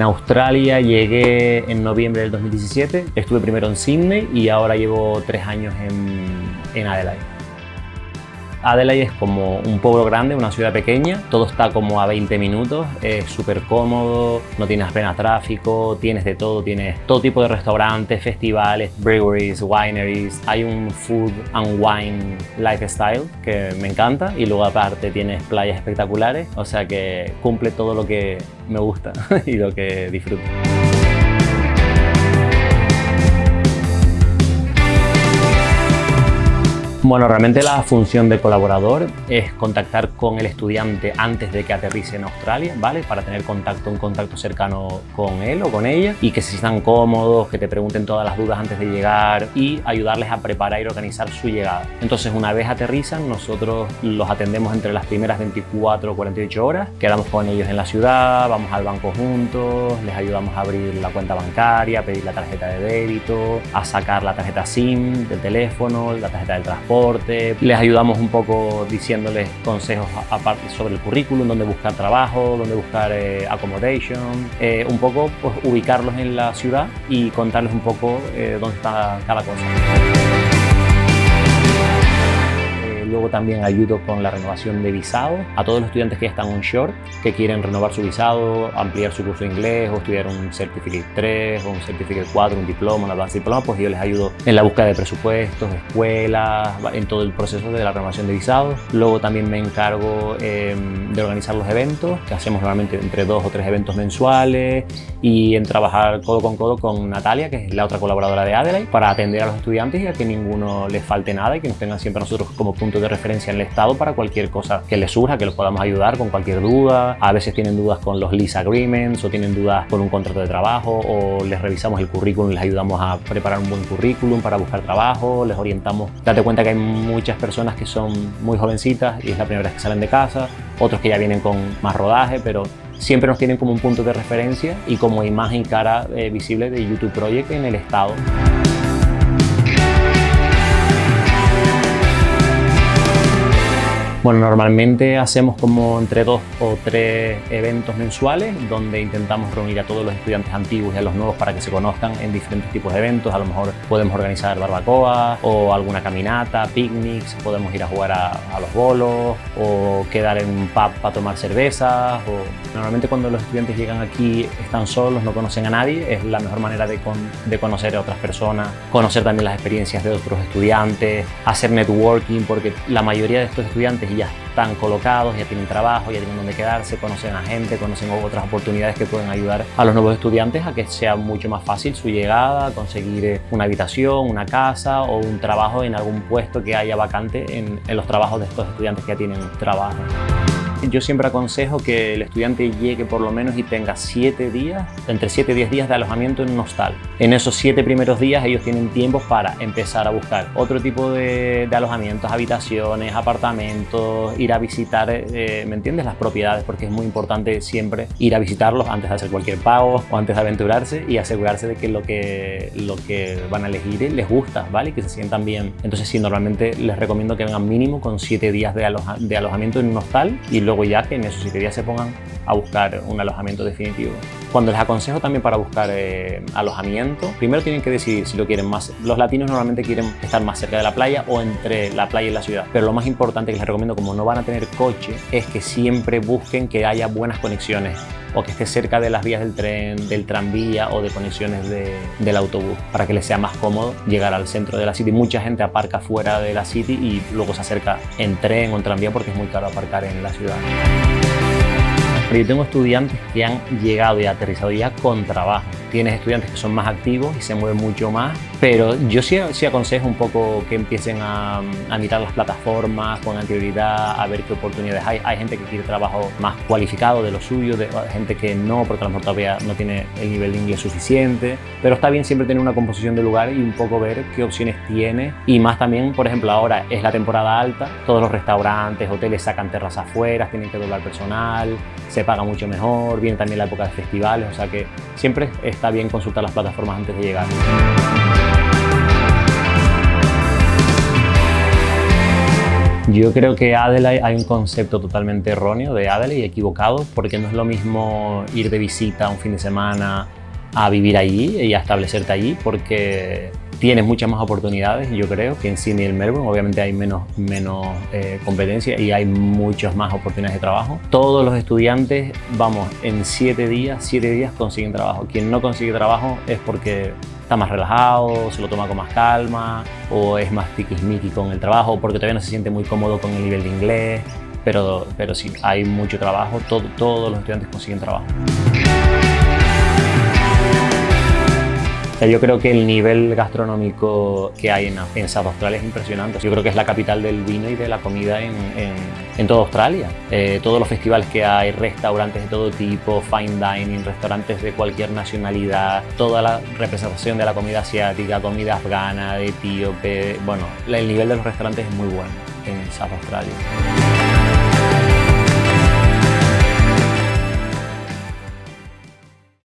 En Australia llegué en noviembre del 2017, estuve primero en Sydney y ahora llevo tres años en, en Adelaide. Adelaide es como un pueblo grande, una ciudad pequeña, todo está como a 20 minutos, es súper cómodo, no tienes apenas tráfico, tienes de todo, tienes todo tipo de restaurantes, festivales, breweries, wineries, hay un food and wine lifestyle que me encanta y luego aparte tienes playas espectaculares, o sea que cumple todo lo que me gusta y lo que disfruto. Bueno, realmente la función de colaborador es contactar con el estudiante antes de que aterrice en Australia, ¿vale? Para tener contacto, un contacto cercano con él o con ella y que se sientan cómodos, que te pregunten todas las dudas antes de llegar y ayudarles a preparar y organizar su llegada. Entonces, una vez aterrizan, nosotros los atendemos entre las primeras 24 o 48 horas, quedamos con ellos en la ciudad, vamos al banco juntos, les ayudamos a abrir la cuenta bancaria, a pedir la tarjeta de débito, a sacar la tarjeta SIM del teléfono, la tarjeta del transporte les ayudamos un poco diciéndoles consejos aparte sobre el currículum, dónde buscar trabajo, dónde buscar eh, accommodation, eh, un poco pues, ubicarlos en la ciudad y contarles un poco eh, dónde está cada cosa. Luego también ayudo con la renovación de visado a todos los estudiantes que ya están onshore, que quieren renovar su visado, ampliar su curso de inglés o estudiar un Certificate 3 o un Certificate 4, un diploma, un advanced diploma, pues yo les ayudo en la búsqueda de presupuestos, escuelas, en todo el proceso de la renovación de visado. Luego también me encargo em, de organizar los eventos, que hacemos normalmente entre dos o tres eventos mensuales y en trabajar codo con codo con Natalia, que es la otra colaboradora de Adelaide, para atender a los estudiantes y a que ninguno les falte nada y que nos tengan siempre a nosotros como punto de referencia en el Estado para cualquier cosa que les surja, que los podamos ayudar con cualquier duda. A veces tienen dudas con los lease agreements o tienen dudas con un contrato de trabajo o les revisamos el currículum, les ayudamos a preparar un buen currículum para buscar trabajo, les orientamos. Date cuenta que hay muchas personas que son muy jovencitas y es la primera vez que salen de casa, otros que ya vienen con más rodaje, pero siempre nos tienen como un punto de referencia y como imagen cara eh, visible de YouTube Project en el Estado. Bueno, normalmente hacemos como entre dos o tres eventos mensuales donde intentamos reunir a todos los estudiantes antiguos y a los nuevos para que se conozcan en diferentes tipos de eventos. A lo mejor podemos organizar barbacoa o alguna caminata, picnics, podemos ir a jugar a, los bolos o quedar en un pub para tomar cervezas. O... Normalmente cuando los estudiantes llegan aquí están solos, no conocen a nadie, es la mejor manera de, de conocer a otras personas, conocer también las experiencias de otros estudiantes, hacer networking porque la mayoría de estos estudiantes ya están colocados, ya tienen trabajo, ya tienen donde quedarse, conocen a gente, conocen otras oportunidades que pueden ayudar a los nuevos estudiantes a que sea mucho más fácil su llegada, conseguir eh, una habitación, una casa o un trabajo en algún puesto que haya vacante en los trabajos de estos estudiantes que ya tienen trabajo. Yo siempre aconsejo que el estudiante llegue por lo menos y tenga 7 días, entre 7 y 10 días de alojamiento en un hostal. En esos 7 primeros días ellos tienen tiempo para empezar a buscar otro tipo de, alojamientos, habitaciones, apartamentos, ir a visitar, eh, ¿me entiendes? Las propiedades, porque es muy importante siempre ir a visitarlos antes de hacer cualquier pago o antes de aventurarse y asegurarse de que lo que, lo que van a elegir les gusta, ¿vale? Y que se sientan bien. Entonces sí, normalmente les recomiendo que vengan mínimo con 7 días de, de alojamiento en un hostal y luego ya que en esos siete días se pongan a buscar un alojamiento definitivo. Cuando les aconsejo también para buscar eh, alojamiento, primero tienen que decidir si lo quieren más. Los latinos normalmente quieren estar más cerca de la playa o entre la playa y la ciudad. Pero lo más importante que les recomiendo, como no van a tener coche, es que siempre busquen que haya buenas conexiones o que esté cerca de las vías del tren, del tranvía o de conexiones del autobús para que les sea más cómodo llegar al centro de la city. Mucha gente aparca fuera de la city y luego se acerca en tren o en tranvía porque es muy caro aparcar en la ciudad. Yo tengo estudiantes que han llegado y aterrizado ya con trabajo. Tienes estudiantes que son más activos y se mueven mucho más, pero yo sí, sí aconsejo un poco que empiecen a, mirar las plataformas con anterioridad, a ver qué oportunidades hay. Hay gente que quiere trabajo más cualificado de lo suyo, de, gente que no, porque a lo mejor todavía no tiene el nivel de inglés suficiente, pero está bien siempre tener una composición de lugar y un poco ver qué opciones tiene y más también, por ejemplo, ahora es la temporada alta, todos los restaurantes, hoteles sacan terrazas afuera, tienen que doblar personal, se paga mucho mejor, viene también la época de festivales, o sea que siempre está bien consultar las plataformas antes de llegar. Yo creo que Adelaide hay un concepto totalmente erróneo de Adelaide y equivocado porque no es lo mismo ir de visita un fin de semana a vivir allí y a establecerte allí porque tienes muchas más oportunidades, yo creo, que en Sydney y en Melbourne. Obviamente hay menos, menos eh, competencia y hay muchas más oportunidades de trabajo. Todos los estudiantes, vamos, en siete días, siete días consiguen trabajo. Quien no consigue trabajo es porque está más relajado, se lo toma con más calma, o es más tiquismiqui con el trabajo, porque todavía no se siente muy cómodo con el nivel de inglés. Pero, pero sí, hay mucho trabajo, todos los estudiantes consiguen trabajo. Yo creo que el nivel gastronómico que hay en, en, South Australia es impresionante. Yo creo que es la capital del vino y de la comida en, en, toda Australia. Eh, todos los festivales que hay, restaurantes de todo tipo, fine dining, restaurantes de cualquier nacionalidad, toda la representación de la comida asiática, comida afgana, etíope. Bueno, el nivel de los restaurantes es muy bueno en South Australia.